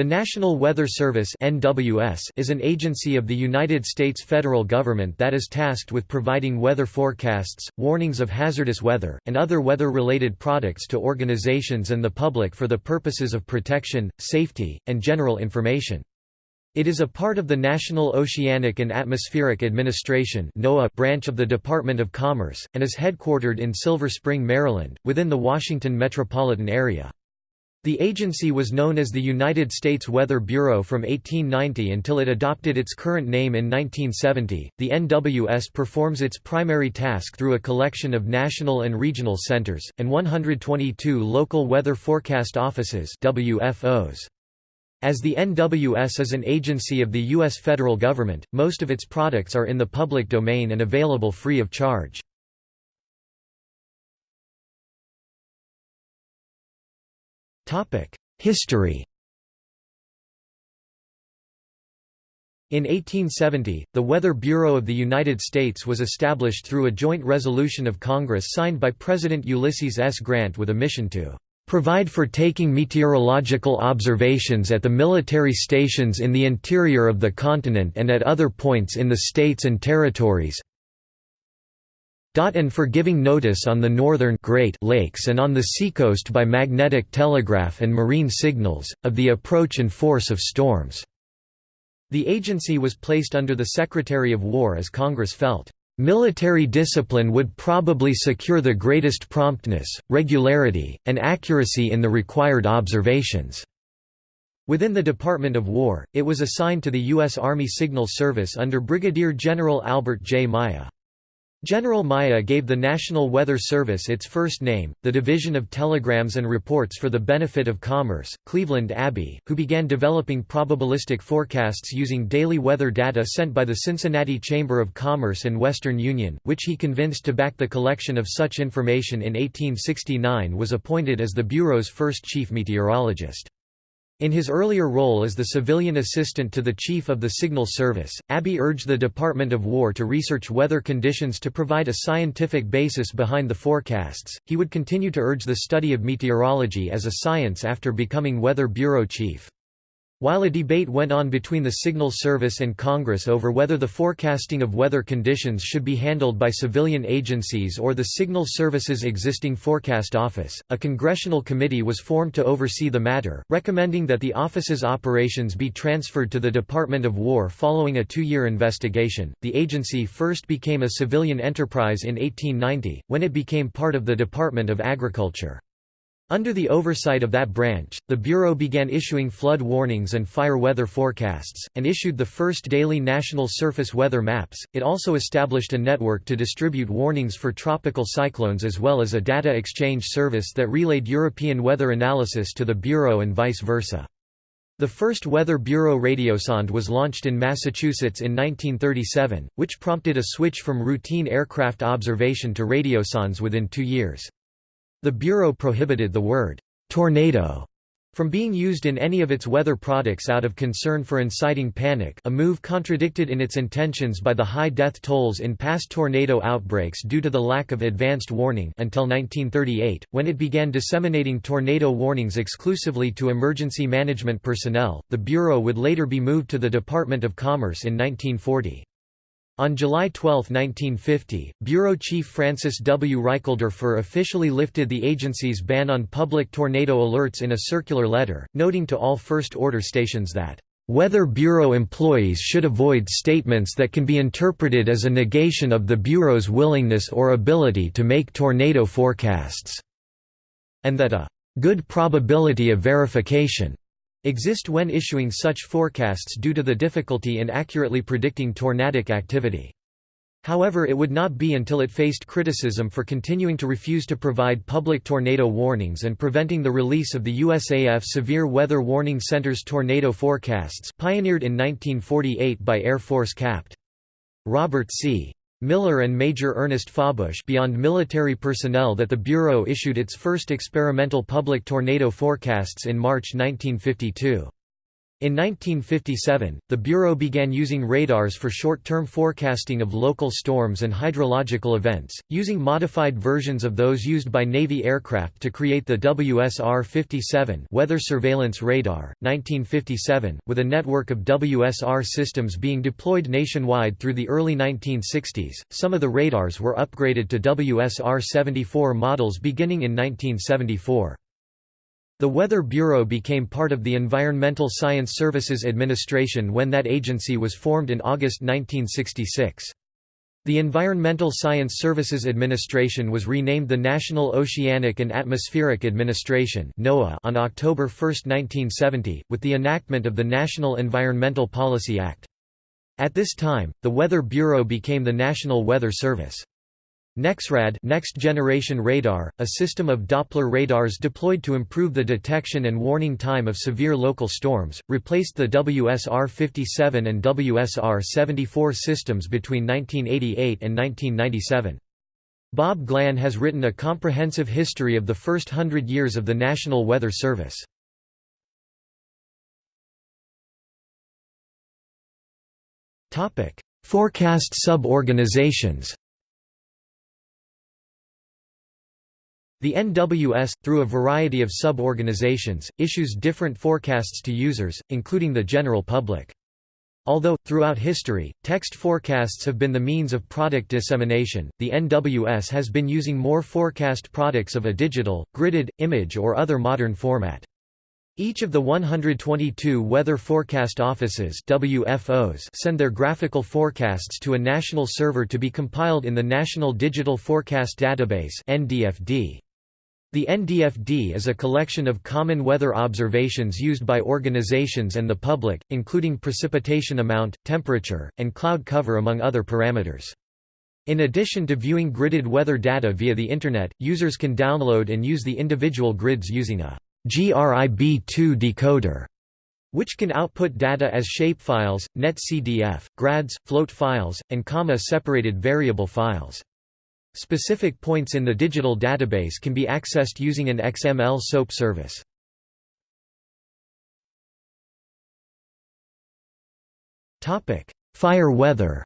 The National Weather Service (NWS) is an agency of the United States federal government that is tasked with providing weather forecasts, warnings of hazardous weather, and other weather-related products to organizations and the public for the purposes of protection, safety, and general information. It is a part of the National Oceanic and Atmospheric Administration (NOAA) branch of the Department of Commerce, and is headquartered in Silver Spring, Maryland, within the Washington metropolitan area. The agency was known as the United States Weather Bureau from 1890 until it adopted its current name in 1970. The NWS performs its primary task through a collection of national and regional centers, and 122 local weather forecast offices WFOs. As the NWS is an agency of the U.S. federal government, most of its products are in the public domain and available free of charge. History In 1870, the Weather Bureau of the United States was established through a joint resolution of Congress signed by President Ulysses S. Grant with a mission to provide for taking meteorological observations at the military stations in the interior of the continent and at other points in the states and territories, and for giving notice on the northern Great Lakes and on the seacoast by magnetic telegraph and marine signals, of the approach and force of storms." The agency was placed under the Secretary of War as Congress felt, "...military discipline would probably secure the greatest promptness, regularity, and accuracy in the required observations." Within the Department of War, it was assigned to the U.S. Army Signal Service under Brigadier General Albert J. Myer. General Myer gave the National Weather Service its first name, the Division of Telegrams and Reports for the Benefit of Commerce, Cleveland Abbe, who began developing probabilistic forecasts using daily weather data sent by the Cincinnati Chamber of Commerce and Western Union, which he convinced to back the collection of such information in 1869 was appointed as the Bureau's first chief meteorologist. In his earlier role as the civilian assistant to the Chief of the Signal Service, Abbe urged the Department of War to research weather conditions to provide a scientific basis behind the forecasts. He would continue to urge the study of meteorology as a science after becoming Weather Bureau Chief. While a debate went on between the Signal Service and Congress over whether the forecasting of weather conditions should be handled by civilian agencies or the Signal Service's existing forecast office, a congressional committee was formed to oversee the matter, recommending that the office's operations be transferred to the Department of War following a two-year investigation. The agency first became a civilian enterprise in 1890, when it became part of the Department of Agriculture. Under the oversight of that branch, the Bureau began issuing flood warnings and fire weather forecasts, and issued the first daily national surface weather maps. It also established a network to distribute warnings for tropical cyclones as well as a data exchange service that relayed European weather analysis to the Bureau and vice versa. The first Weather Bureau radiosonde was launched in Massachusetts in 1937, which prompted a switch from routine aircraft observation to radiosondes within two years. The Bureau prohibited the word «tornado» from being used in any of its weather products out of concern for inciting panic a move contradicted in its intentions by the high death tolls in past tornado outbreaks due to the lack of advanced warning until 1938, when it began disseminating tornado warnings exclusively to emergency management personnel. The Bureau would later be moved to the Department of Commerce in 1940. On July 12, 1950, Bureau Chief Francis W. Reichelderfer officially lifted the agency's ban on public tornado alerts in a circular letter, noting to all first-order stations that Weather Bureau employees should avoid statements that can be interpreted as a negation of the Bureau's willingness or ability to make tornado forecasts, and that a good probability of verification exist when issuing such forecasts due to the difficulty in accurately predicting tornadic activity. However it would not be until it faced criticism for continuing to refuse to provide public tornado warnings and preventing the release of the USAF Severe Weather Warning Center's tornado forecasts pioneered in 1948 by Air Force Capt. Robert C. Miller and Major Ernest Fawbush beyond military personnel that the Bureau issued its first experimental public tornado forecasts in March 1952. In 1957, the Bureau began using radars for short-term forecasting of local storms and hydrological events, using modified versions of those used by Navy aircraft to create the WSR-57 Weather Surveillance Radar, 1957, with a network of WSR systems being deployed nationwide through the early 1960s. Some of the radars were upgraded to WSR-74 models beginning in 1974. The Weather Bureau became part of the Environmental Science Services Administration when that agency was formed in August 1966. The Environmental Science Services Administration was renamed the National Oceanic and Atmospheric Administration on October 1, 1970, with the enactment of the National Environmental Policy Act. At this time, the Weather Bureau became the National Weather Service. NEXRAD Next Generation Radar, a system of Doppler radars deployed to improve the detection and warning time of severe local storms, replaced the WSR-57 and WSR-74 systems between 1988 and 1997. Bob Glahn has written a comprehensive history of the first hundred years of the National Weather Service. Forecast sub-organizations The NWS, through a variety of sub-organizations, issues different forecasts to users, including the general public. Although, throughout history, text forecasts have been the means of product dissemination, the NWS has been using more forecast products of a digital, gridded, image or other modern format. Each of the 122 weather forecast offices WFOs send their graphical forecasts to a national server to be compiled in the National Digital Forecast Database NDFD. The NDFD is a collection of common weather observations used by organizations and the public, including precipitation amount, temperature, and cloud cover among other parameters. In addition to viewing gridded weather data via the Internet, users can download and use the individual grids using a GRIB2 decoder, which can output data as shapefiles, netcdf, grads, float files, and comma-separated variable files. Specific points in the digital database can be accessed using an XML SOAP service. Fire weather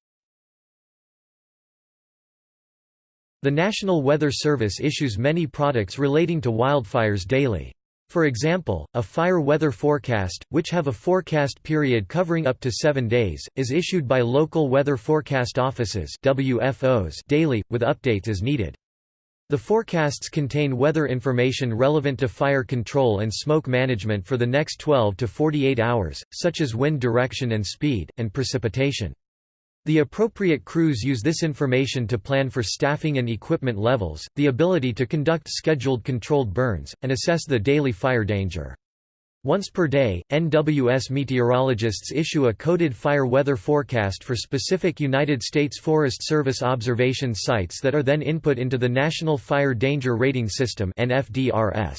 The National Weather Service issues many products relating to wildfires daily. For example, a fire weather forecast, which have a forecast period covering up to seven days, is issued by local weather forecast offices WFOs daily, with updates as needed. The forecasts contain weather information relevant to fire control and smoke management for the next 12 to 48 hours, such as wind direction and speed, and precipitation. The appropriate crews use this information to plan for staffing and equipment levels, the ability to conduct scheduled controlled burns, and assess the daily fire danger. Once per day, NWS meteorologists issue a coded fire weather forecast for specific United States Forest Service observation sites that are then input into the National Fire Danger Rating System NFDRS.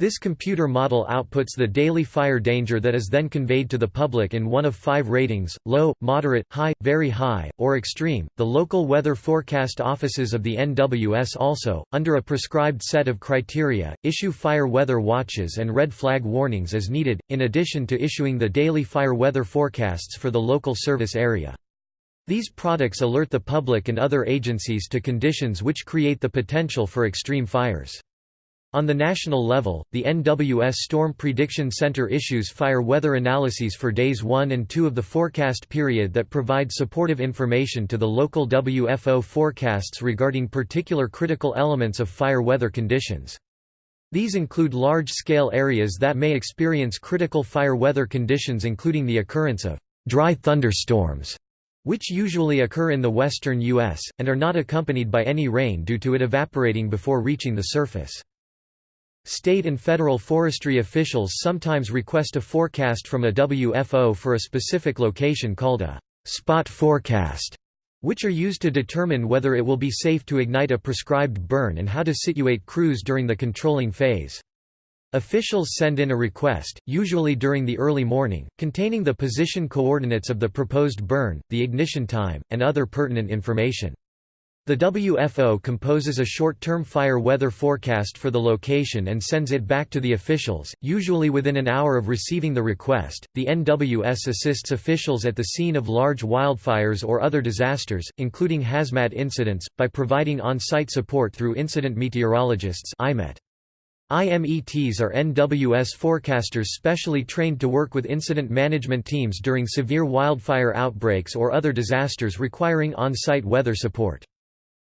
This computer model outputs the daily fire danger that is then conveyed to the public in one of five ratings low, moderate, high, very high, or extreme. The local weather forecast offices of the NWS also, under a prescribed set of criteria, issue fire weather watches and red flag warnings as needed, in addition to issuing the daily fire weather forecasts for the local service area. These products alert the public and other agencies to conditions which create the potential for extreme fires. On the national level, the NWS Storm Prediction Center issues fire weather analyses for days 1 and 2 of the forecast period that provide supportive information to the local WFO forecasts regarding particular critical elements of fire weather conditions. These include large-scale areas that may experience critical fire weather conditions including the occurrence of dry thunderstorms, which usually occur in the western U.S., and are not accompanied by any rain due to it evaporating before reaching the surface. State and federal forestry officials sometimes request a forecast from a WFO for a specific location called a spot forecast, which are used to determine whether it will be safe to ignite a prescribed burn and how to situate crews during the controlling phase. Officials send in a request, usually during the early morning, containing the position coordinates of the proposed burn, the ignition time, and other pertinent information. The WFO composes a short-term fire weather forecast for the location and sends it back to the officials, usually within an hour of receiving the request. The NWS assists officials at the scene of large wildfires or other disasters, including hazmat incidents, by providing on-site support through incident meteorologists IMET. IMETs are NWS forecasters specially trained to work with incident management teams during severe wildfire outbreaks or other disasters requiring on-site weather support.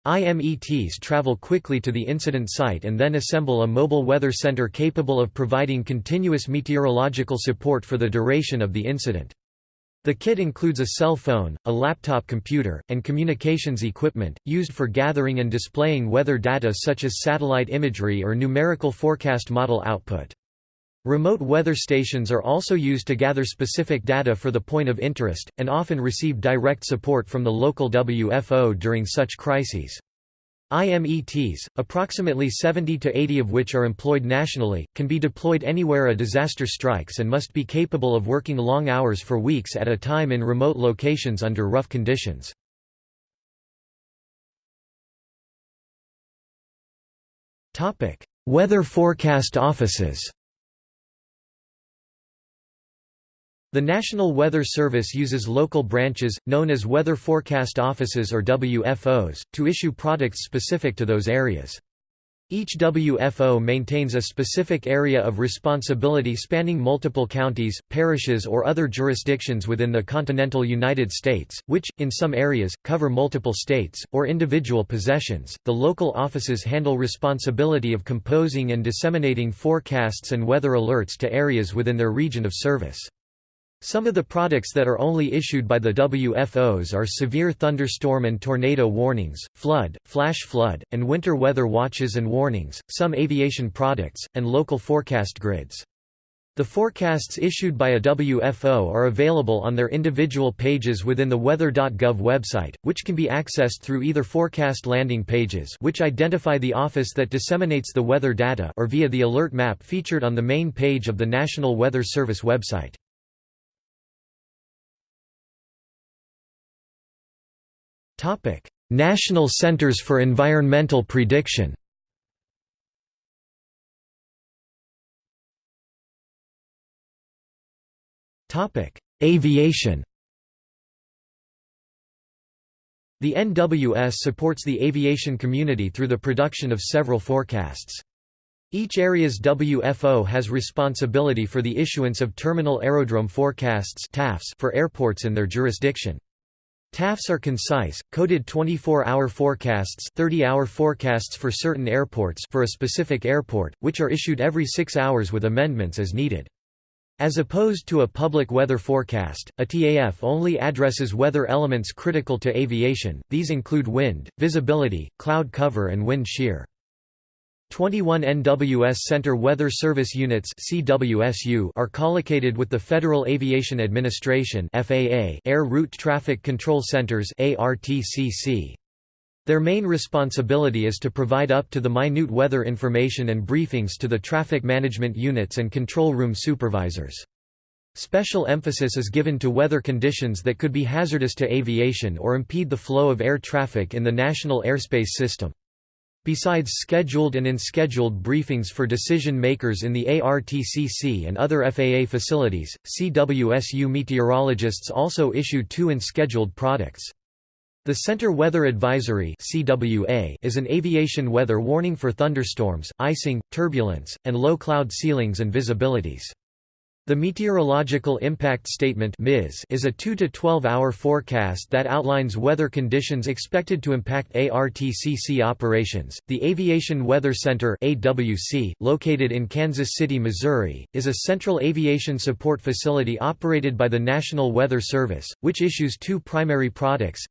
IMETs travel quickly to the incident site and then assemble a mobile weather center capable of providing continuous meteorological support for the duration of the incident. The kit includes a cell phone, a laptop computer, and communications equipment, used for gathering and displaying weather data such as satellite imagery or numerical forecast model output. Remote weather stations are also used to gather specific data for the point of interest, and often receive direct support from the local WFO during such crises. IMETs, approximately 70 to 80 of which are employed nationally, can be deployed anywhere a disaster strikes and must be capable of working long hours for weeks at a time in remote locations under rough conditions. Weather forecast offices The National Weather Service uses local branches, known as Weather Forecast Offices or WFOs, to issue products specific to those areas. Each WFO maintains a specific area of responsibility spanning multiple counties, parishes or other jurisdictions within the continental United States, which, in some areas, cover multiple states, or individual possessions. The local offices handle responsibility of composing and disseminating forecasts and weather alerts to areas within their region of service. Some of the products that are only issued by the WFOs are severe thunderstorm and tornado warnings, flood, flash flood, and winter weather watches and warnings, some aviation products, and local forecast grids. The forecasts issued by a WFO are available on their individual pages within the weather.gov website, which can be accessed through either forecast landing pages which identify the office that disseminates the weather data or via the alert map featured on the main page of the National Weather Service website. Topic: National Centers for Environmental Prediction. Topic: Aviation. The NWS supports the aviation community through the production of several forecasts. Each area's WFO has responsibility for the issuance of terminal aerodrome forecasts for airports in their jurisdiction. TAFs are concise, coded 24-hour forecasts 30-hour forecasts for certain airports for a specific airport, which are issued every six hours with amendments as needed. As opposed to a public weather forecast, a TAF only addresses weather elements critical to aviation, these include wind, visibility, cloud cover and wind shear. 21 NWS Center Weather Service Units are collocated with the Federal Aviation Administration Air Route Traffic Control Centers Their main responsibility is to provide up-to-the-minute weather information and briefings to the traffic management units and control room supervisors. Special emphasis is given to weather conditions that could be hazardous to aviation or impede the flow of air traffic in the national airspace system. Besides scheduled and unscheduled briefings for decision makers in the ARTCC and other FAA facilities, CWSU meteorologists also issue two unscheduled products. The Center Weather Advisory is an aviation weather warning for thunderstorms, icing, turbulence, and low cloud ceilings and visibilities. The Meteorological Impact Statement is a 2 to 12 hour forecast that outlines weather conditions expected to impact ARTCC operations. The Aviation Weather Center (AWC), located in Kansas City, Missouri, is a central aviation support facility operated by the National Weather Service, which issues two primary products: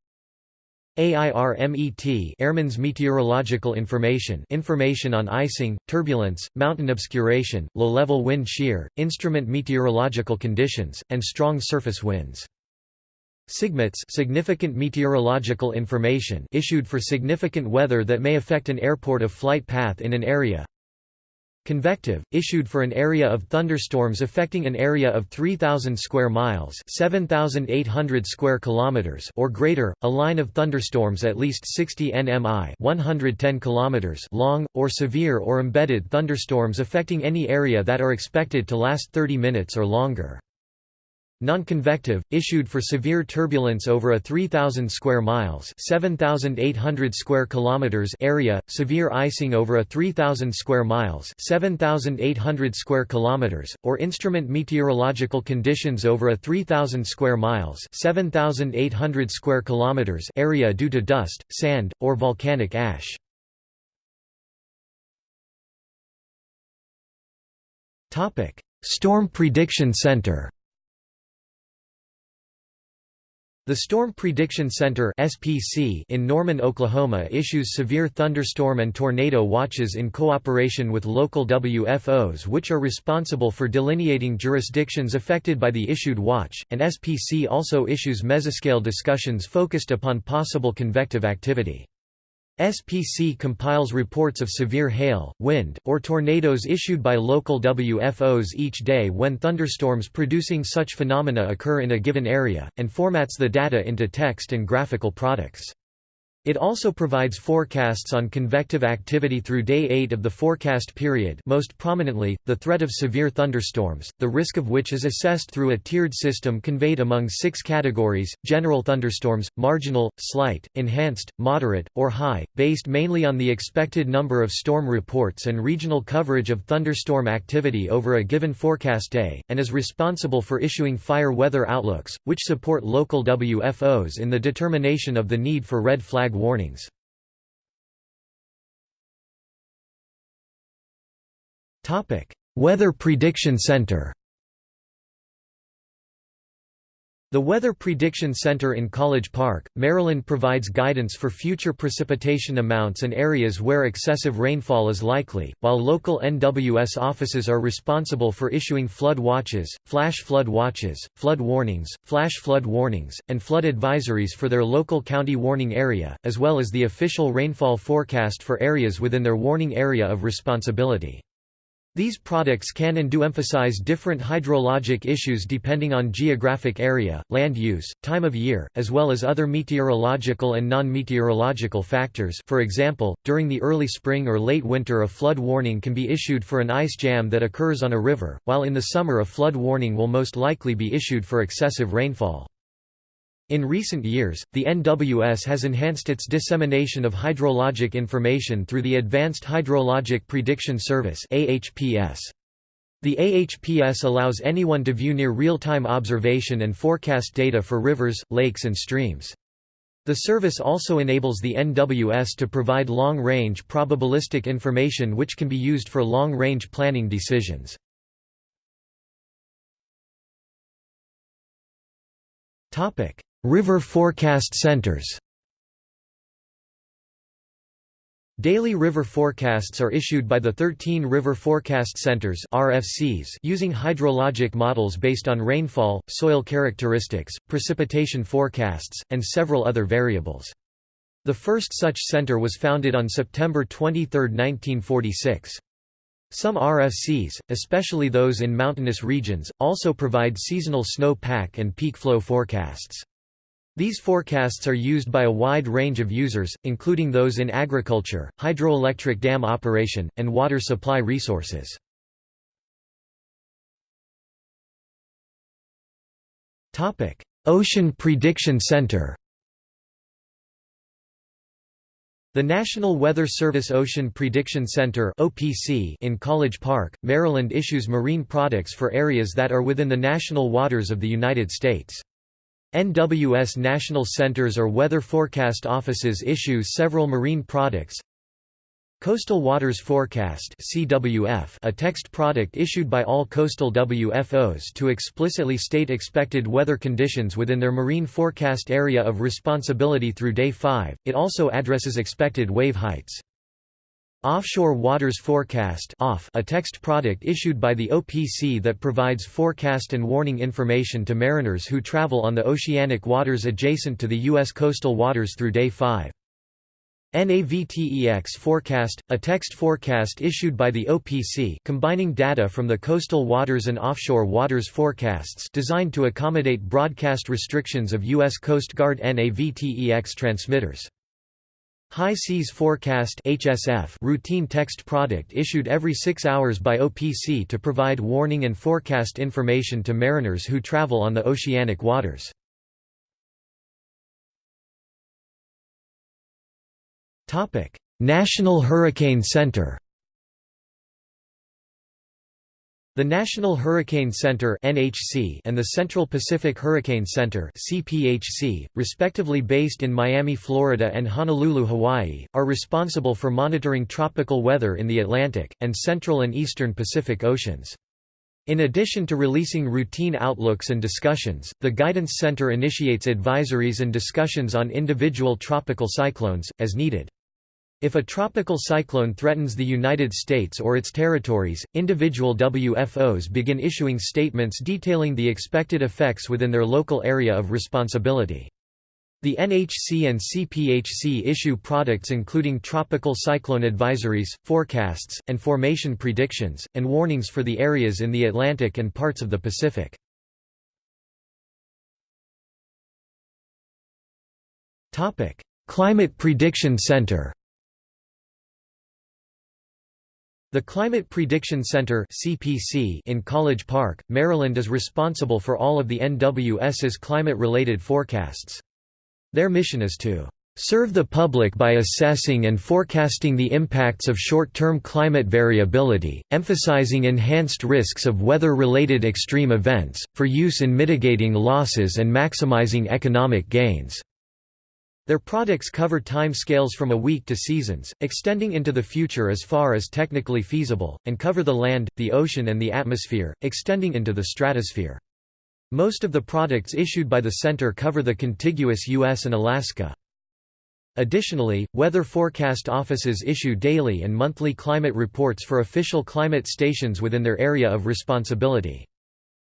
AIRMET Airman's Meteorological Information information on icing, turbulence, mountain obscuration, low-level wind shear, instrument meteorological conditions, and strong surface winds. SIGMETS significant meteorological information issued for significant weather that may affect an airport of flight path in an area Convective, issued for an area of thunderstorms affecting an area of 3000 square miles, 7800 square kilometers or greater, a line of thunderstorms at least 60 nmi, 110 kilometers long, or severe or embedded thunderstorms affecting any area that are expected to last 30 minutes or longer. Non-convective, issued for severe turbulence over a 3000 square miles, 7800 square kilometers area, severe icing over a 3000 square miles, 7800 square kilometers, or instrument meteorological conditions over a 3000 square miles, 7800 square kilometers area due to dust, sand, or volcanic ash. Storm Prediction Center The Storm Prediction Center (SPC) in Norman, Oklahoma issues severe thunderstorm and tornado watches in cooperation with local WFOs which are responsible for delineating jurisdictions affected by the issued watch, and SPC also issues mesoscale discussions focused upon possible convective activity. SPC compiles reports of severe hail, wind, or tornadoes issued by local WFOs each day when thunderstorms producing such phenomena occur in a given area, and formats the data into text and graphical products. It also provides forecasts on convective activity through day 8 of the forecast period most prominently, the threat of severe thunderstorms, the risk of which is assessed through a tiered system conveyed among six categories, general thunderstorms, marginal, slight, enhanced, moderate, or high, based mainly on the expected number of storm reports and regional coverage of thunderstorm activity over a given forecast day, and is responsible for issuing fire weather outlooks, which support local WFOs in the determination of the need for red flag warnings. Weather Prediction Center The Weather Prediction Center in College Park, Maryland provides guidance for future precipitation amounts and areas where excessive rainfall is likely, while local NWS offices are responsible for issuing flood watches, flash flood watches, flood warnings, flash flood warnings, and flood advisories for their local county warning area, as well as the official rainfall forecast for areas within their warning area of responsibility. These products can and do emphasize different hydrologic issues depending on geographic area, land use, time of year, as well as other meteorological and non-meteorological factors for example, during the early spring or late winter a flood warning can be issued for an ice jam that occurs on a river, while in the summer a flood warning will most likely be issued for excessive rainfall. In recent years, the NWS has enhanced its dissemination of hydrologic information through the Advanced Hydrologic Prediction Service AHPS. The AHPS allows anyone to view near real-time observation and forecast data for rivers, lakes and streams. The service also enables the NWS to provide long-range probabilistic information which can be used for long-range planning decisions. Topic: River forecast centers Daily river forecasts are issued by the 13 River Forecast Centers RFCs using hydrologic models based on rainfall, soil characteristics, precipitation forecasts, and several other variables. The first such center was founded on September 23, 1946. Some RFCs, especially those in mountainous regions, also provide seasonal snow pack and peak flow forecasts. These forecasts are used by a wide range of users, including those in agriculture, hydroelectric dam operation, and water supply resources. Ocean Prediction Center The National Weather Service Ocean Prediction Center in College Park, Maryland issues marine products for areas that are within the national waters of the United States. NWS National Centers or Weather Forecast Offices issue several marine products. Coastal Waters Forecast CWF, a text product issued by all coastal WFOs to explicitly state expected weather conditions within their marine forecast area of responsibility through day 5. It also addresses expected wave heights. Offshore Waters Forecast a text product issued by the OPC that provides forecast and warning information to mariners who travel on the oceanic waters adjacent to the U.S. coastal waters through day 5. NAVTEX forecast, a text forecast issued by the OPC combining data from the coastal waters and offshore waters forecasts designed to accommodate broadcast restrictions of U.S. Coast Guard NAVTEX transmitters. High Seas Forecast HSF routine text product issued every six hours by OPC to provide warning and forecast information to mariners who travel on the oceanic waters. National Hurricane Center The National Hurricane Center (NHC) and the Central Pacific Hurricane Center (CPHC), respectively based in Miami, Florida and Honolulu, Hawaii, are responsible for monitoring tropical weather in the Atlantic and central and eastern Pacific Oceans. In addition to releasing routine outlooks and discussions, the Guidance Center initiates advisories and discussions on individual tropical cyclones, as needed. If a tropical cyclone threatens the United States or its territories, individual WFOs begin issuing statements detailing the expected effects within their local area of responsibility. The NHC and CPHC issue products including tropical cyclone advisories, forecasts, and formation predictions, and warnings for the areas in the Atlantic and parts of the Pacific. Climate Prediction Center The Climate Prediction Center in College Park, Maryland is responsible for all of the NWS's climate-related forecasts. Their mission is to serve the public by assessing and forecasting the impacts of short-term climate variability, emphasizing enhanced risks of weather-related extreme events, for use in mitigating losses and maximizing economic gains. Their products cover time scales from a week to seasons, extending into the future as far as technically feasible, and cover the land, the ocean and the atmosphere, extending into the stratosphere. Most of the products issued by the center cover the contiguous U.S. and Alaska. Additionally, weather forecast offices issue daily and monthly climate reports for official climate stations within their area of responsibility.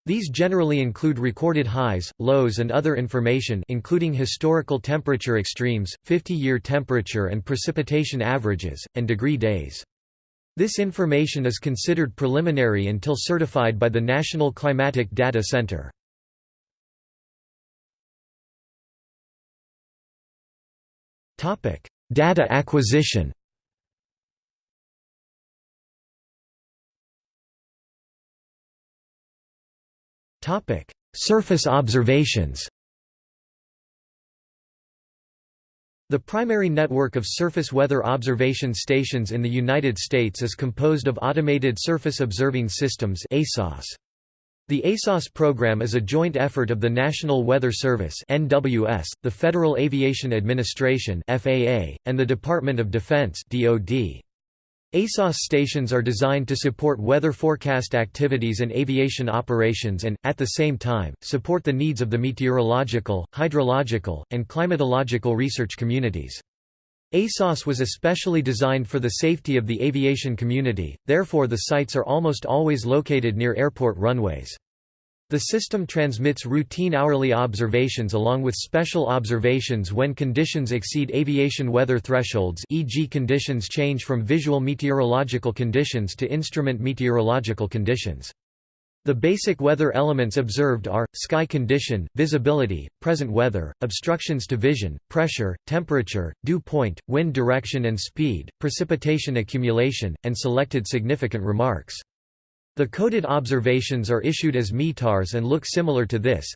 These generally include recorded highs, lows and other information including historical temperature extremes, 50-year temperature and precipitation averages, and degree days. This information is considered preliminary until certified by the National Climatic Data Center. Data acquisition Topic: Surface observations. The primary network of surface weather observation stations in the United States is composed of Automated Surface Observing Systems (ASOS). The ASOS program is a joint effort of the National Weather Service (NWS), the Federal Aviation Administration (FAA), and the Department of Defense (DoD). ASOS stations are designed to support weather forecast activities and aviation operations and, at the same time, support the needs of the meteorological, hydrological, and climatological research communities. ASOS was especially designed for the safety of the aviation community, therefore the sites are almost always located near airport runways. The system transmits routine hourly observations along with special observations when conditions exceed aviation weather thresholds e.g. conditions change from visual meteorological conditions to instrument meteorological conditions. The basic weather elements observed are, sky condition, visibility, present weather, obstructions to vision, pressure, temperature, dew point, wind direction and speed, precipitation accumulation, and selected significant remarks. The coded observations are issued as METARs and look similar to this.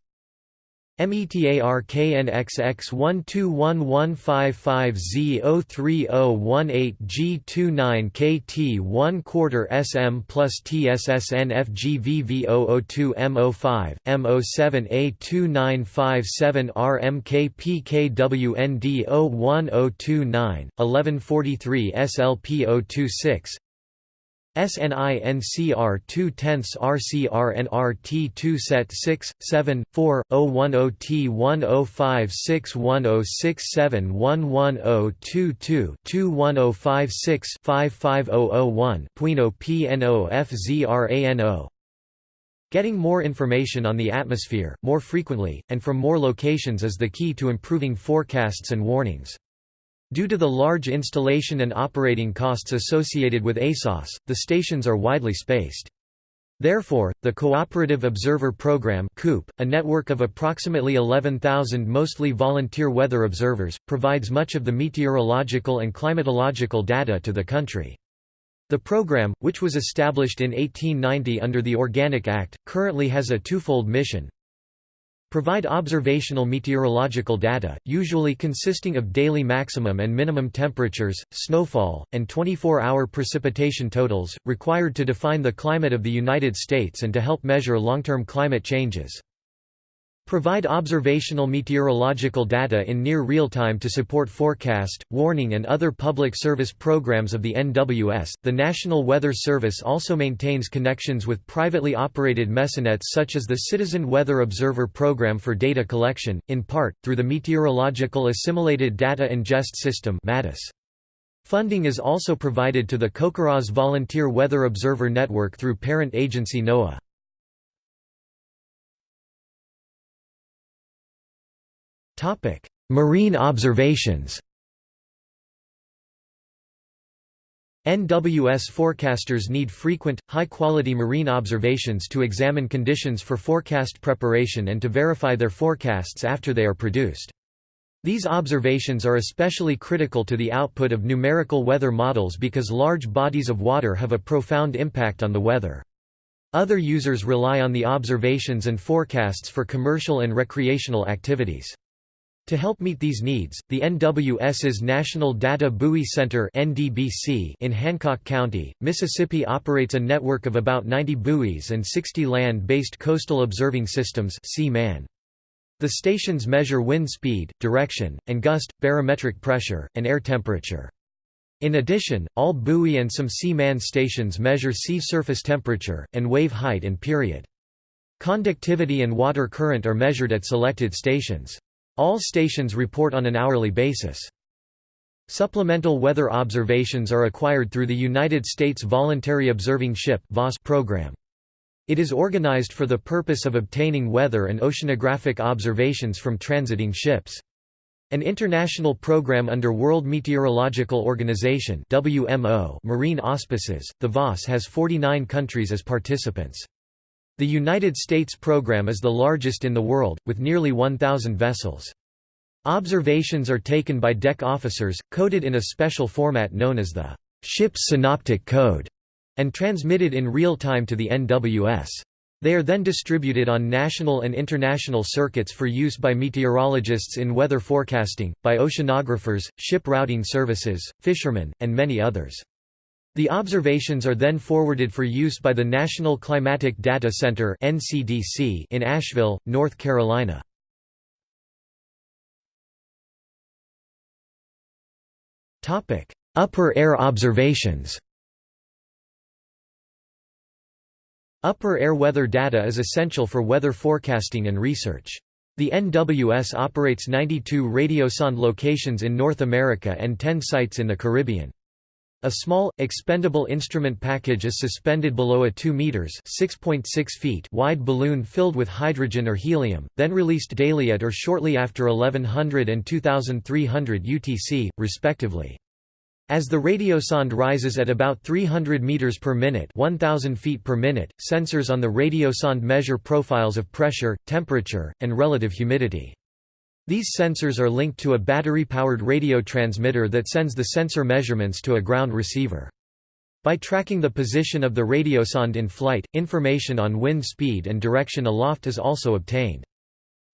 METARKNXX121155Z03018G29KT 1 quarter SM plus TSSNFGVV002 M05, M07A2957 RMKPKWND01029, 1143 SLP026 SNINCR 2 tenths RCRNRT 2 set 6, 7, 4, 010 T 1056 1067 11022 21056 55001 Puino PNO FZRANO Getting more information on the atmosphere, more frequently, and from more locations is the key to improving forecasts and warnings. Due to the large installation and operating costs associated with ASOS, the stations are widely spaced. Therefore, the Cooperative Observer Program a network of approximately 11,000 mostly volunteer weather observers, provides much of the meteorological and climatological data to the country. The program, which was established in 1890 under the Organic Act, currently has a twofold mission. Provide observational meteorological data, usually consisting of daily maximum and minimum temperatures, snowfall, and 24-hour precipitation totals, required to define the climate of the United States and to help measure long-term climate changes. Provide observational meteorological data in near real time to support forecast, warning, and other public service programs of the NWS. The National Weather Service also maintains connections with privately operated mesoNets such as the Citizen Weather Observer Program for data collection, in part, through the Meteorological Assimilated Data Ingest System. (MADIS). Funding is also provided to the CoCoRaHS Volunteer Weather Observer Network through parent agency NOAA. Topic: Marine observations. NWS forecasters need frequent, high-quality marine observations to examine conditions for forecast preparation and to verify their forecasts after they are produced. These observations are especially critical to the output of numerical weather models because large bodies of water have a profound impact on the weather. Other users rely on the observations and forecasts for commercial and recreational activities. To help meet these needs, the NWS's National Data Buoy Center (NDBC) in Hancock County, Mississippi operates a network of about 90 buoys and 60 land-based coastal observing systems The stations measure wind speed, direction, and gust, barometric pressure, and air temperature. In addition, all buoy and some C-MAN stations measure sea surface temperature, and wave height and period. Conductivity and water current are measured at selected stations. All stations report on an hourly basis. Supplemental weather observations are acquired through the United States Voluntary Observing Ship program. It is organized for the purpose of obtaining weather and oceanographic observations from transiting ships. An international program under World Meteorological Organization marine auspices, the VOS has 49 countries as participants. The United States program is the largest in the world, with nearly 1,000 vessels. Observations are taken by deck officers, coded in a special format known as the ship's synoptic code, and transmitted in real time to the NWS. They are then distributed on national and international circuits for use by meteorologists in weather forecasting, by oceanographers, ship routing services, fishermen, and many others. The observations are then forwarded for use by the National Climatic Data Center in Asheville, North Carolina. Upper air observations Upper air weather data is essential for weather forecasting and research. The NWS operates 92 radiosonde locations in North America and 10 sites in the Caribbean. A small, expendable instrument package is suspended below a 2 meters (6.6 feet) wide balloon filled with hydrogen or helium, then released daily at or shortly after 1100 and 2300 UTC, respectively. As the radiosonde rises at about 300 meters per minute, 1000 feet per minute, sensors on the radiosonde measure profiles of pressure, temperature, and relative humidity. These sensors are linked to a battery-powered radio transmitter that sends the sensor measurements to a ground receiver. By tracking the position of the radiosonde in flight, information on wind speed and direction aloft is also obtained.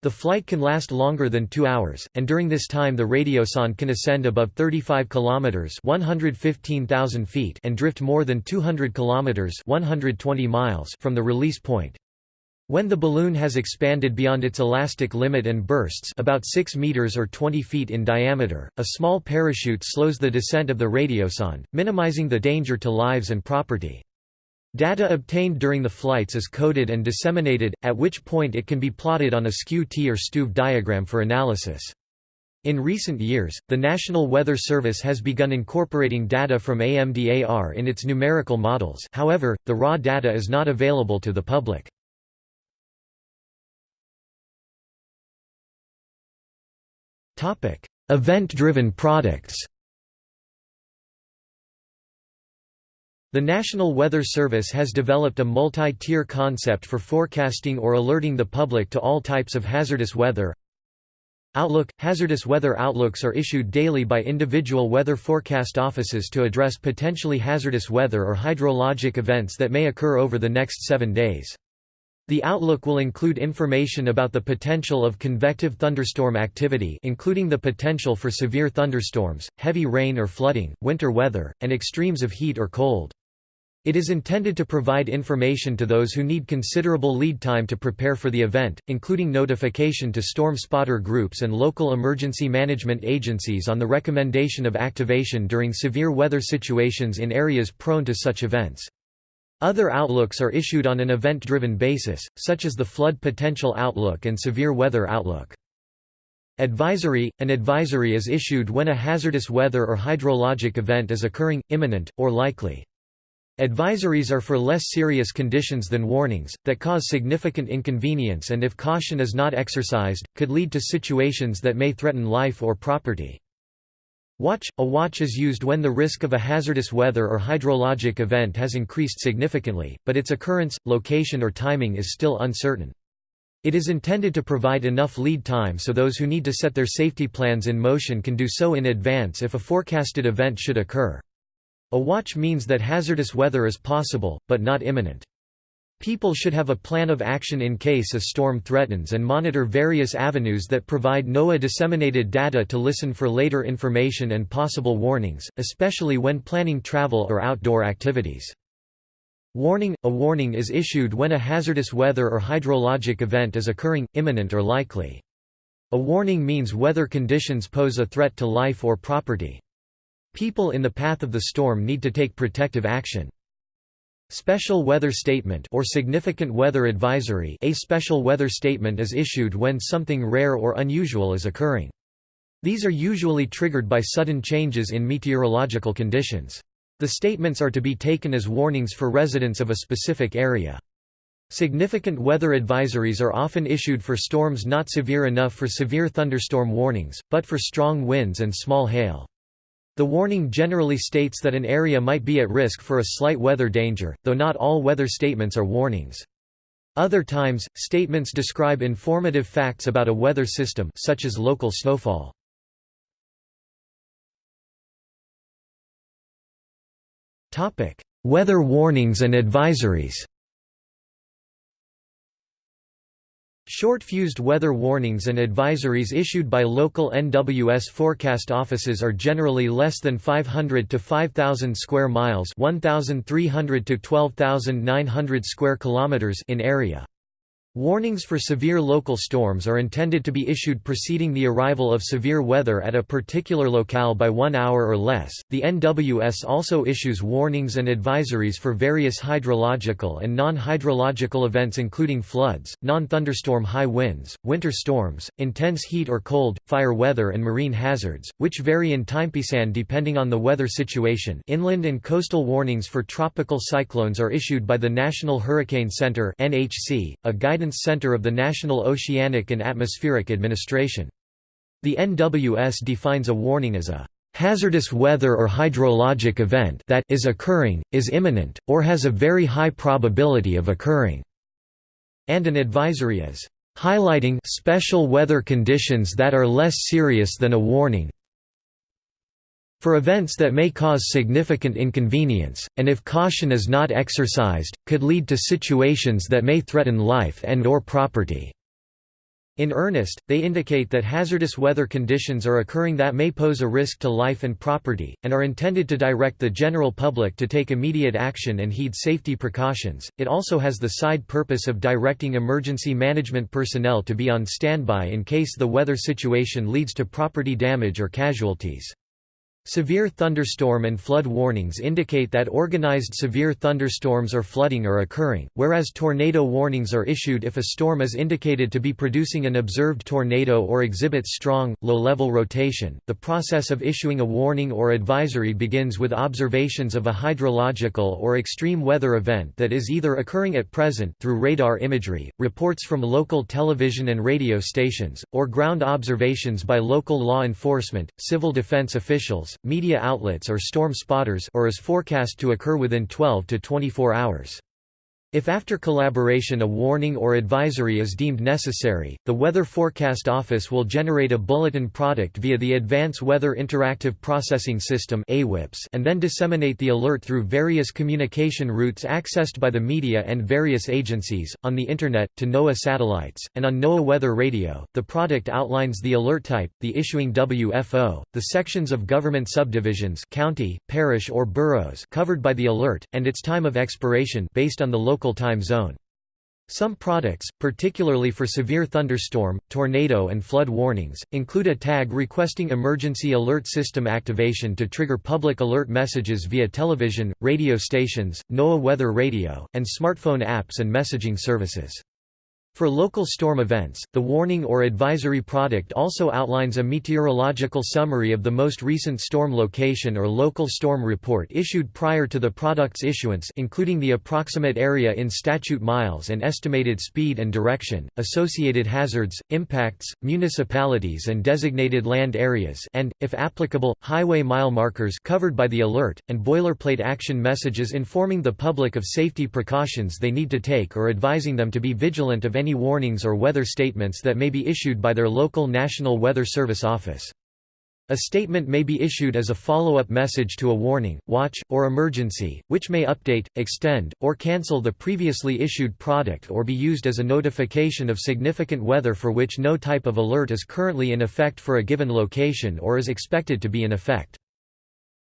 The flight can last longer than 2 hours, and during this time the radiosonde can ascend above 35 kilometers (115,000 feet) and drift more than 200 kilometers (120 miles) from the release point. When the balloon has expanded beyond its elastic limit and bursts about 6 meters or 20 feet in diameter, a small parachute slows the descent of the radiosonde, minimizing the danger to lives and property. Data obtained during the flights is coded and disseminated, at which point it can be plotted on a skew-T or Stüve diagram for analysis. In recent years, the National Weather Service has begun incorporating data from AMDAR in its numerical models however, the raw data is not available to the public. Event-driven products The National Weather Service has developed a multi-tier concept for forecasting or alerting the public to all types of hazardous weather. Outlook – Hazardous weather outlooks are issued daily by individual weather forecast offices to address potentially hazardous weather or hydrologic events that may occur over the next seven days. The outlook will include information about the potential of convective thunderstorm activity including the potential for severe thunderstorms, heavy rain or flooding, winter weather, and extremes of heat or cold. It is intended to provide information to those who need considerable lead time to prepare for the event, including notification to storm spotter groups and local emergency management agencies on the recommendation of activation during severe weather situations in areas prone to such events. Other outlooks are issued on an event-driven basis, such as the Flood Potential Outlook and Severe Weather Outlook. Advisory – An advisory is issued when a hazardous weather or hydrologic event is occurring, imminent, or likely. Advisories are for less serious conditions than warnings, that cause significant inconvenience and if caution is not exercised, could lead to situations that may threaten life or property. Watch – A watch is used when the risk of a hazardous weather or hydrologic event has increased significantly, but its occurrence, location or timing is still uncertain. It is intended to provide enough lead time so those who need to set their safety plans in motion can do so in advance if a forecasted event should occur. A watch means that hazardous weather is possible, but not imminent. People should have a plan of action in case a storm threatens and monitor various avenues that provide NOAA-disseminated data to listen for later information and possible warnings, especially when planning travel or outdoor activities. Warning – A warning is issued when a hazardous weather or hydrologic event is occurring, imminent or likely. A warning means weather conditions pose a threat to life or property. People in the path of the storm need to take protective action. Special weather statement or significant weather advisory A special weather statement is issued when something rare or unusual is occurring. These are usually triggered by sudden changes in meteorological conditions. The statements are to be taken as warnings for residents of a specific area. Significant weather advisories are often issued for storms not severe enough for severe thunderstorm warnings, but for strong winds and small hail. The warning generally states that an area might be at risk for a slight weather danger, though not all weather statements are warnings. Other times, statements describe informative facts about a weather system such as local snowfall. Weather warnings and advisories Short-fused weather warnings and advisories issued by local NWS forecast offices are generally less than 500 to 5000 square miles, 1300 to 12900 square kilometers in area. Warnings for severe local storms are intended to be issued preceding the arrival of severe weather at a particular locale by one hour or less. The NWS also issues warnings and advisories for various hydrological and non hydrological events, including floods, non thunderstorm high winds, winter storms, intense heat or cold, fire weather, and marine hazards, which vary in timepisan depending on the weather situation. Inland and coastal warnings for tropical cyclones are issued by the National Hurricane Center, a guidance Center of the National Oceanic and Atmospheric Administration. The NWS defines a warning as a hazardous weather or hydrologic event that is occurring, is imminent, or has a very high probability of occurring", and an advisory as highlighting special weather conditions that are less serious than a warning for events that may cause significant inconvenience, and if caution is not exercised, could lead to situations that may threaten life and or property." In earnest, they indicate that hazardous weather conditions are occurring that may pose a risk to life and property, and are intended to direct the general public to take immediate action and heed safety precautions. It also has the side purpose of directing emergency management personnel to be on standby in case the weather situation leads to property damage or casualties. Severe thunderstorm and flood warnings indicate that organized severe thunderstorms or flooding are occurring, whereas tornado warnings are issued if a storm is indicated to be producing an observed tornado or exhibits strong, low-level rotation. The process of issuing a warning or advisory begins with observations of a hydrological or extreme weather event that is either occurring at present through radar imagery, reports from local television and radio stations, or ground observations by local law enforcement, civil defense officials, media outlets or storm spotters or is forecast to occur within 12 to 24 hours. If after collaboration a warning or advisory is deemed necessary, the Weather Forecast Office will generate a bulletin product via the Advanced Weather Interactive Processing System and then disseminate the alert through various communication routes accessed by the media and various agencies, on the Internet, to NOAA satellites, and on NOAA Weather Radio. The product outlines the alert type, the issuing WFO, the sections of government subdivisions county, parish or boroughs covered by the alert, and its time of expiration based on the local local time zone. Some products, particularly for severe thunderstorm, tornado and flood warnings, include a tag requesting emergency alert system activation to trigger public alert messages via television, radio stations, NOAA weather radio, and smartphone apps and messaging services. For local storm events, the warning or advisory product also outlines a meteorological summary of the most recent storm location or local storm report issued prior to the product's issuance including the approximate area in statute miles and estimated speed and direction, associated hazards, impacts, municipalities and designated land areas and, if applicable, highway mile markers covered by the alert, and boilerplate action messages informing the public of safety precautions they need to take or advising them to be vigilant of any any warnings or weather statements that may be issued by their local National Weather Service office. A statement may be issued as a follow-up message to a warning, watch, or emergency, which may update, extend, or cancel the previously issued product or be used as a notification of significant weather for which no type of alert is currently in effect for a given location or is expected to be in effect.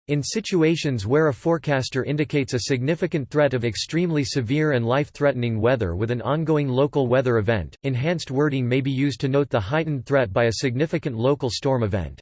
In situations where a forecaster indicates a significant threat of extremely severe and life-threatening weather with an ongoing local weather event, enhanced wording may be used to note the heightened threat by a significant local storm event.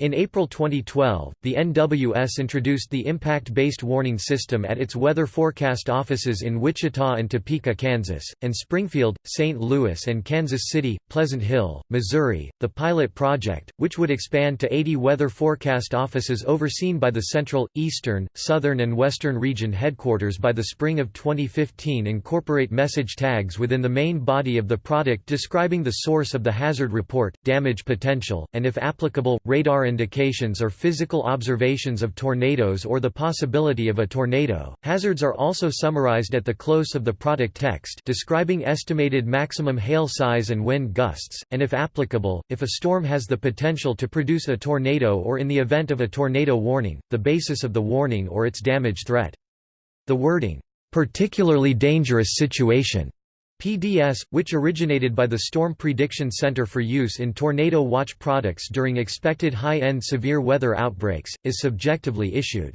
In April 2012, the NWS introduced the impact-based warning system at its weather forecast offices in Wichita and Topeka, Kansas, and Springfield, St. Louis and Kansas City, Pleasant Hill, Missouri. The pilot project, which would expand to 80 weather forecast offices overseen by the Central, Eastern, Southern and Western region headquarters by the spring of 2015 incorporate message tags within the main body of the product describing the source of the hazard report, damage potential, and if applicable, radar indications or physical observations of tornadoes or the possibility of a tornado. Hazards are also summarized at the close of the product text describing estimated maximum hail size and wind gusts, and if applicable, if a storm has the potential to produce a tornado or in the event of a tornado warning, the basis of the warning or its damage threat. The wording, "...particularly dangerous situation", PDS, which originated by the Storm Prediction Center for use in tornado watch products during expected high-end severe weather outbreaks, is subjectively issued.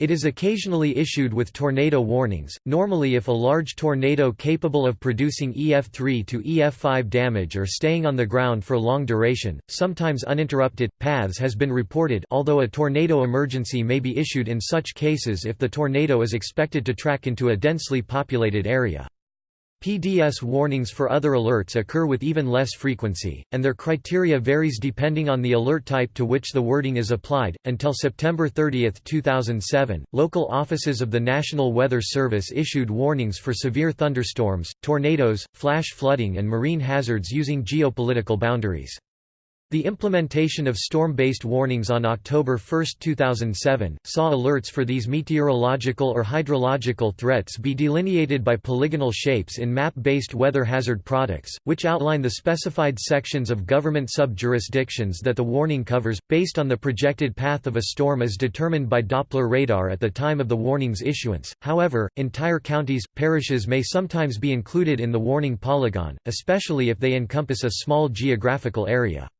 It is occasionally issued with tornado warnings, normally if a large tornado capable of producing EF3 to EF5 damage or staying on the ground for long duration, sometimes uninterrupted, paths has been reported although a tornado emergency may be issued in such cases if the tornado is expected to track into a densely populated area. PDS warnings for other alerts occur with even less frequency, and their criteria varies depending on the alert type to which the wording is applied. Until September 30, 2007, local offices of the National Weather Service issued warnings for severe thunderstorms, tornadoes, flash flooding, and marine hazards using geopolitical boundaries. The implementation of storm-based warnings on October 1, 2007, saw alerts for these meteorological or hydrological threats be delineated by polygonal shapes in map-based weather hazard products, which outline the specified sections of government sub-jurisdictions that the warning covers, based on the projected path of a storm as determined by Doppler radar at the time of the warning's issuance. However, entire counties, parishes may sometimes be included in the warning polygon, especially if they encompass a small geographical area.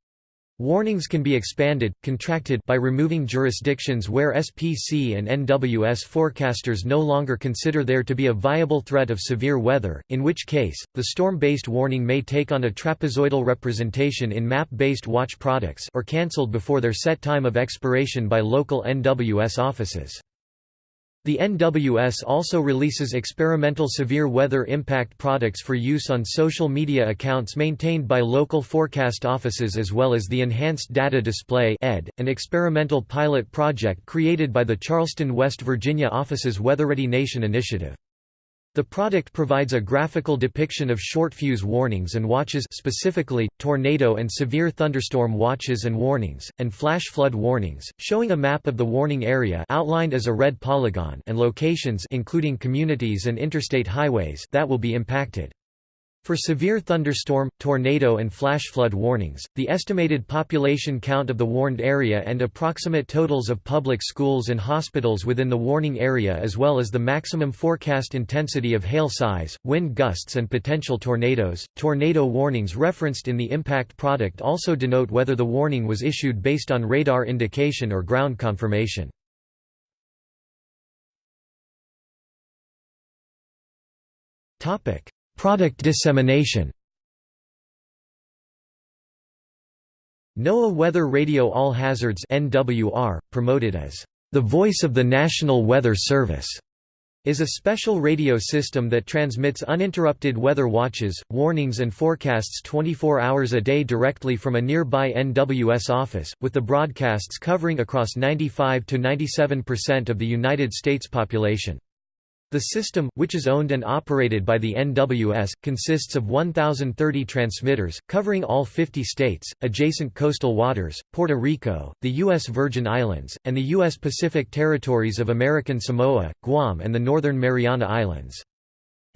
Warnings can be expanded, contracted by removing jurisdictions where SPC and NWS forecasters no longer consider there to be a viable threat of severe weather, in which case, the storm-based warning may take on a trapezoidal representation in map-based watch products or cancelled before their set time of expiration by local NWS offices. The NWS also releases experimental severe weather impact products for use on social media accounts maintained by local forecast offices as well as the Enhanced Data Display ED, an experimental pilot project created by the Charleston, West Virginia office's WeatherReady Nation initiative. The product provides a graphical depiction of short fuse warnings and watches specifically, tornado and severe thunderstorm watches and warnings, and flash flood warnings, showing a map of the warning area outlined as a red polygon and locations including communities and interstate highways that will be impacted. For severe thunderstorm, tornado and flash flood warnings, the estimated population count of the warned area and approximate totals of public schools and hospitals within the warning area as well as the maximum forecast intensity of hail size, wind gusts and potential tornadoes. Tornado warnings referenced in the impact product also denote whether the warning was issued based on radar indication or ground confirmation. Topic: Product dissemination NOAA Weather Radio All Hazards NWR, promoted as the voice of the National Weather Service, is a special radio system that transmits uninterrupted weather watches, warnings and forecasts 24 hours a day directly from a nearby NWS office, with the broadcasts covering across 95 to 97% of the United States population. The system, which is owned and operated by the NWS, consists of 1,030 transmitters, covering all 50 states, adjacent coastal waters, Puerto Rico, the U.S. Virgin Islands, and the U.S. Pacific territories of American Samoa, Guam and the Northern Mariana Islands.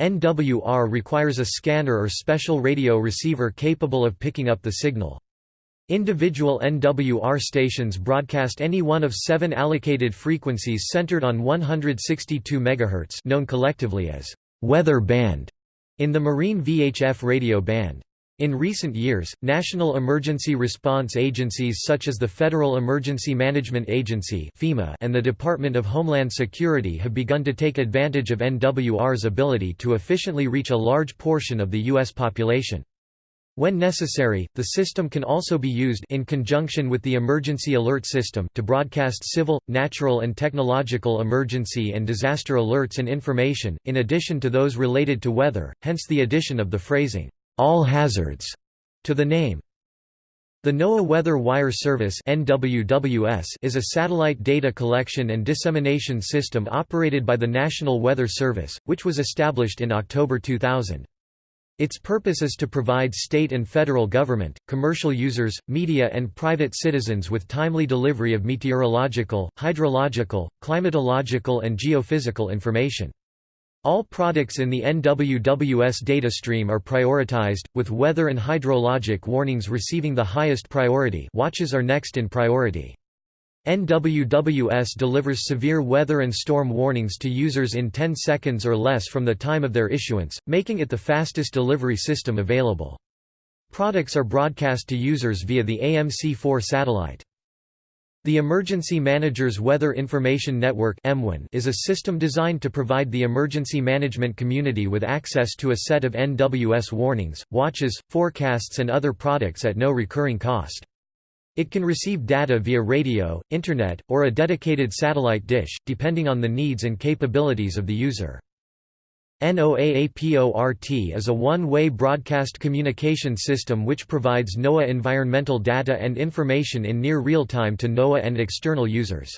NWR requires a scanner or special radio receiver capable of picking up the signal. Individual NWR stations broadcast any one of seven allocated frequencies centered on 162 MHz known collectively as «weather band» in the Marine VHF radio band. In recent years, national emergency response agencies such as the Federal Emergency Management Agency and the Department of Homeland Security have begun to take advantage of NWR's ability to efficiently reach a large portion of the U.S. population. When necessary, the system can also be used in conjunction with the emergency alert system to broadcast civil, natural and technological emergency and disaster alerts and information, in addition to those related to weather, hence the addition of the phrasing, "'all hazards' to the name. The NOAA Weather Wire Service is a satellite data collection and dissemination system operated by the National Weather Service, which was established in October 2000. Its purpose is to provide state and federal government, commercial users, media and private citizens with timely delivery of meteorological, hydrological, climatological and geophysical information. All products in the NWWS data stream are prioritized, with weather and hydrologic warnings receiving the highest priority watches are next in priority. NWWS delivers severe weather and storm warnings to users in 10 seconds or less from the time of their issuance, making it the fastest delivery system available. Products are broadcast to users via the AMC-4 satellite. The Emergency Managers Weather Information Network is a system designed to provide the emergency management community with access to a set of NWS warnings, watches, forecasts and other products at no recurring cost. It can receive data via radio, Internet, or a dedicated satellite dish, depending on the needs and capabilities of the user. NOAAPORT is a one-way broadcast communication system which provides NOAA environmental data and information in near real time to NOAA and external users.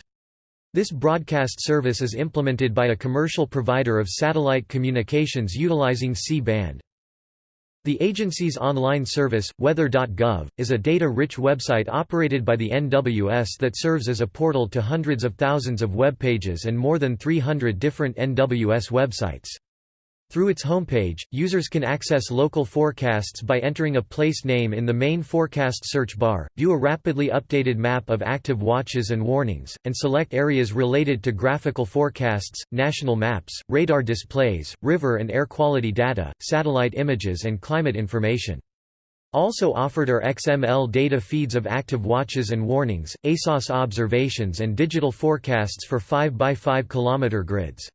This broadcast service is implemented by a commercial provider of satellite communications utilizing C-band. The agency's online service, weather.gov, is a data-rich website operated by the NWS that serves as a portal to hundreds of thousands of web pages and more than 300 different NWS websites. Through its homepage, users can access local forecasts by entering a place name in the main forecast search bar, view a rapidly updated map of active watches and warnings, and select areas related to graphical forecasts, national maps, radar displays, river and air quality data, satellite images and climate information. Also offered are XML data feeds of active watches and warnings, ASOS observations and digital forecasts for 5x5 km grids.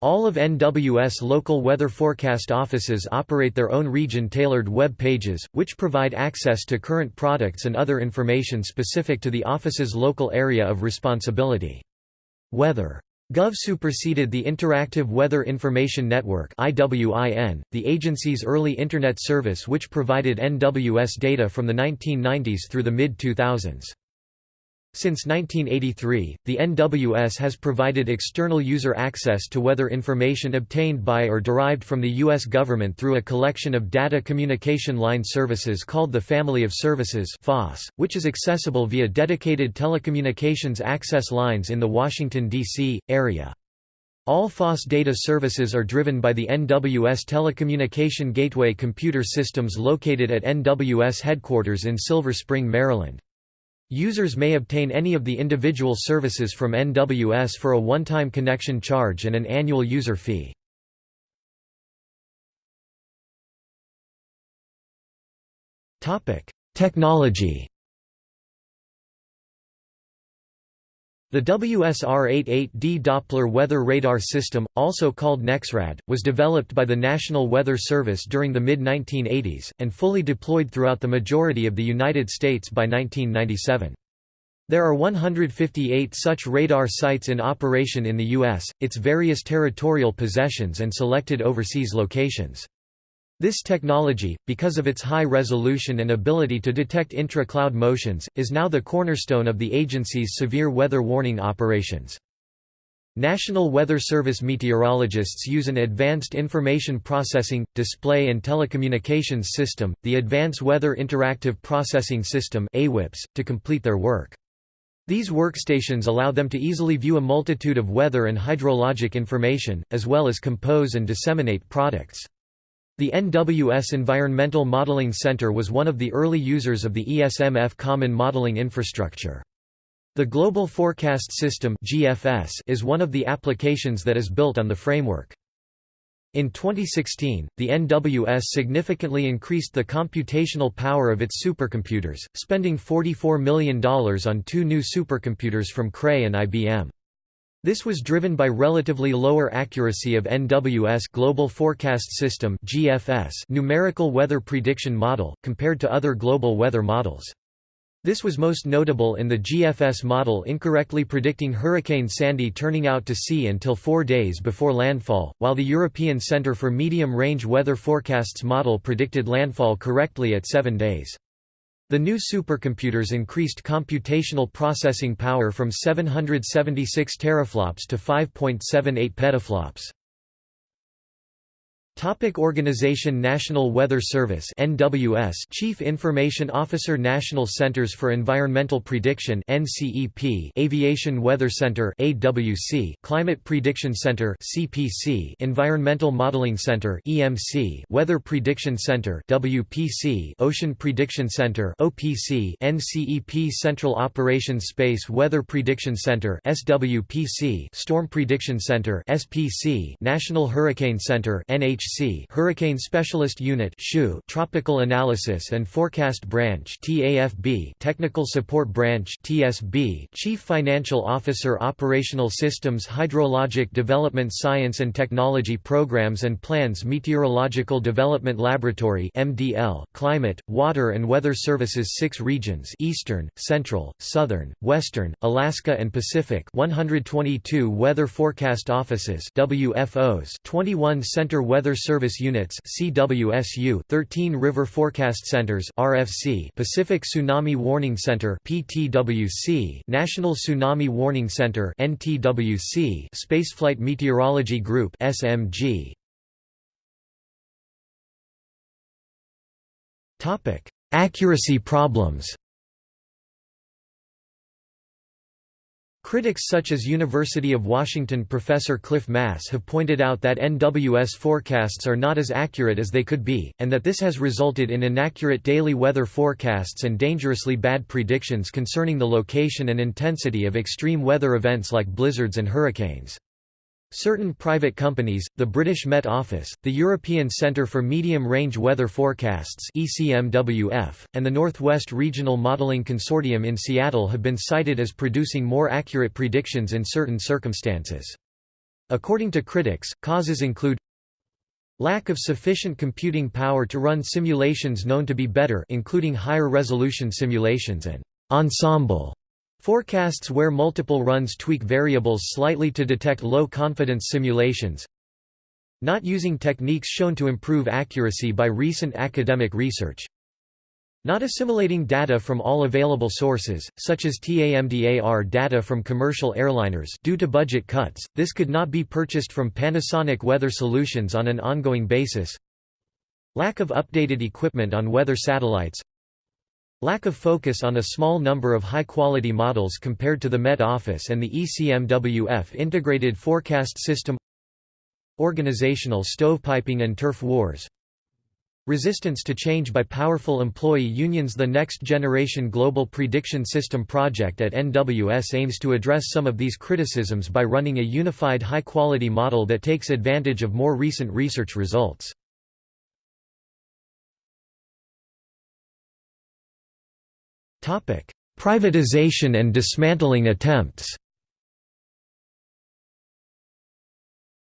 All of NWS local weather forecast offices operate their own region-tailored web pages, which provide access to current products and other information specific to the office's local area of responsibility. Weather. Gov superseded the Interactive Weather Information Network the agency's early Internet service which provided NWS data from the 1990s through the mid-2000s. Since 1983, the NWS has provided external user access to weather information obtained by or derived from the U.S. government through a collection of data communication line services called the Family of Services which is accessible via dedicated telecommunications access lines in the Washington, D.C., area. All FOS data services are driven by the NWS Telecommunication Gateway computer systems located at NWS headquarters in Silver Spring, Maryland. Users may obtain any of the individual services from NWS for a one-time connection charge and an annual user fee. Technology The WSR-88D Doppler weather radar system, also called NEXRAD, was developed by the National Weather Service during the mid-1980s, and fully deployed throughout the majority of the United States by 1997. There are 158 such radar sites in operation in the U.S., its various territorial possessions and selected overseas locations. This technology, because of its high resolution and ability to detect intra-cloud motions, is now the cornerstone of the agency's severe weather warning operations. National Weather Service meteorologists use an Advanced Information Processing, Display and Telecommunications System, the Advanced Weather Interactive Processing System to complete their work. These workstations allow them to easily view a multitude of weather and hydrologic information, as well as compose and disseminate products. The NWS Environmental Modeling Center was one of the early users of the ESMF Common Modeling Infrastructure. The Global Forecast System (GFS) is one of the applications that is built on the framework. In 2016, the NWS significantly increased the computational power of its supercomputers, spending $44 million on two new supercomputers from Cray and IBM. This was driven by relatively lower accuracy of NWS Global Forecast System (GFS) numerical weather prediction model compared to other global weather models. This was most notable in the GFS model incorrectly predicting Hurricane Sandy turning out to sea until 4 days before landfall, while the European Centre for Medium Range Weather Forecasts model predicted landfall correctly at 7 days. The new supercomputers increased computational processing power from 776 teraflops to 5.78 petaflops. Topic organization National Weather Service NWS Chief Information Officer National Centers for Environmental Prediction NCEP Aviation Weather Center AWC Climate Prediction Center CPC Environmental Modeling Center EMC Weather Prediction Center WPC Ocean Prediction Center OPC NCEP Central Operations Space Weather Prediction Center SWPC Storm Prediction Center SPC National Hurricane Center NHC Hurricane Specialist Unit Tropical Analysis and Forecast Branch TAFB Technical Support Branch TSB Chief Financial Officer Operational Systems Hydrologic Development Science and Technology Programs and Plans Meteorological Development Laboratory MDL Climate, Water and Weather Services 6 regions Eastern, Central, Southern, Western, Alaska and Pacific 122 Weather Forecast Offices WFOs 21 Center Weather Service Units CWSU 13 River Forecast Centers RFC Pacific Tsunami Warning Center PTWC National Tsunami Warning Center NTWC Spaceflight Meteorology Group SMG Topic Accuracy problems Critics such as University of Washington professor Cliff Mass have pointed out that NWS forecasts are not as accurate as they could be, and that this has resulted in inaccurate daily weather forecasts and dangerously bad predictions concerning the location and intensity of extreme weather events like blizzards and hurricanes. Certain private companies, the British Met Office, the European Centre for Medium-Range Weather Forecasts ECMWF, and the Northwest Regional Modelling Consortium in Seattle have been cited as producing more accurate predictions in certain circumstances. According to critics, causes include Lack of sufficient computing power to run simulations known to be better including higher resolution simulations and ensemble Forecasts where multiple runs tweak variables slightly to detect low-confidence simulations. Not using techniques shown to improve accuracy by recent academic research. Not assimilating data from all available sources, such as TAMDAR data from commercial airliners due to budget cuts, this could not be purchased from Panasonic Weather Solutions on an ongoing basis. Lack of updated equipment on weather satellites Lack of focus on a small number of high-quality models compared to the Met Office and the ECMWF Integrated Forecast System. Organizational stovepiping and turf wars. Resistance to change by powerful employee unions. The Next Generation Global Prediction System project at NWS aims to address some of these criticisms by running a unified high-quality model that takes advantage of more recent research results. Privatization and dismantling attempts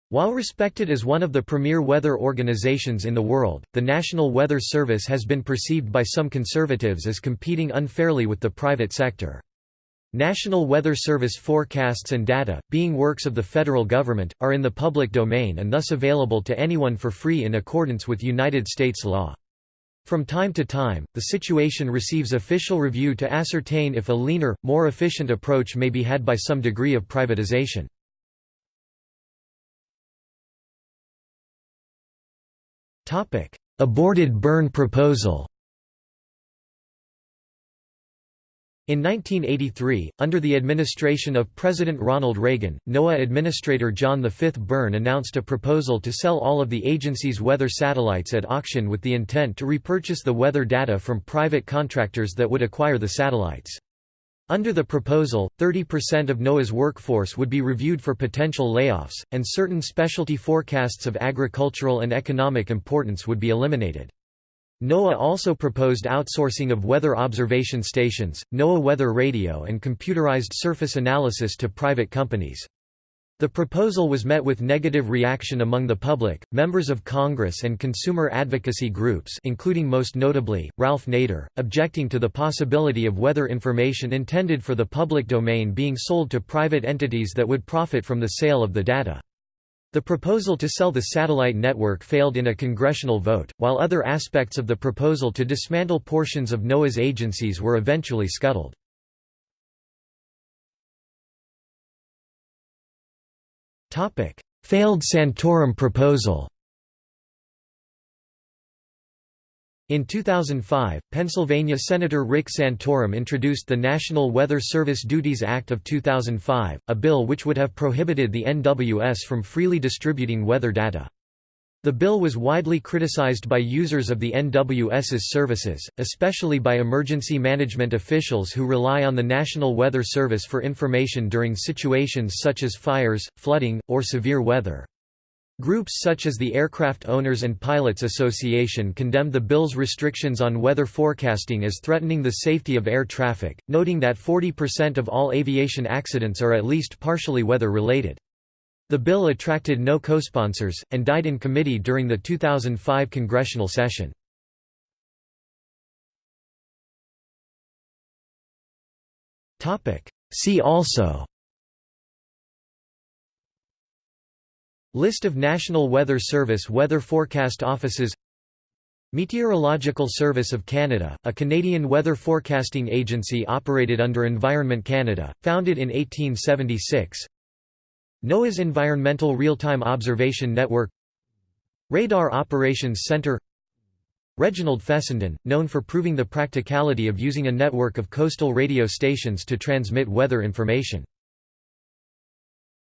While respected as one of the premier weather organizations in the world, the National Weather Service has been perceived by some conservatives as competing unfairly with the private sector. National Weather Service forecasts and data, being works of the federal government, are in the public domain and thus available to anyone for free in accordance with United States law. From time to time, the situation receives official review to ascertain if a leaner, more efficient approach may be had by some degree of privatization. Aborted Byrne proposal In 1983, under the administration of President Ronald Reagan, NOAA Administrator John V. Byrne announced a proposal to sell all of the agency's weather satellites at auction with the intent to repurchase the weather data from private contractors that would acquire the satellites. Under the proposal, 30% of NOAA's workforce would be reviewed for potential layoffs, and certain specialty forecasts of agricultural and economic importance would be eliminated. NOAA also proposed outsourcing of weather observation stations, NOAA weather radio and computerized surface analysis to private companies. The proposal was met with negative reaction among the public, members of Congress and consumer advocacy groups including most notably, Ralph Nader, objecting to the possibility of weather information intended for the public domain being sold to private entities that would profit from the sale of the data. The proposal to sell the satellite network failed in a congressional vote, while other aspects of the proposal to dismantle portions of NOAA's agencies were eventually scuttled. Failed Santorum proposal In 2005, Pennsylvania Senator Rick Santorum introduced the National Weather Service Duties Act of 2005, a bill which would have prohibited the NWS from freely distributing weather data. The bill was widely criticized by users of the NWS's services, especially by emergency management officials who rely on the National Weather Service for information during situations such as fires, flooding, or severe weather. Groups such as the Aircraft Owners and Pilots Association condemned the bill's restrictions on weather forecasting as threatening the safety of air traffic, noting that 40% of all aviation accidents are at least partially weather-related. The bill attracted no co-sponsors, and died in committee during the 2005 congressional session. See also List of National Weather Service weather forecast offices Meteorological Service of Canada, a Canadian weather forecasting agency operated under Environment Canada, founded in 1876 NOAA's Environmental Real-Time Observation Network Radar Operations Centre Reginald Fessenden, known for proving the practicality of using a network of coastal radio stations to transmit weather information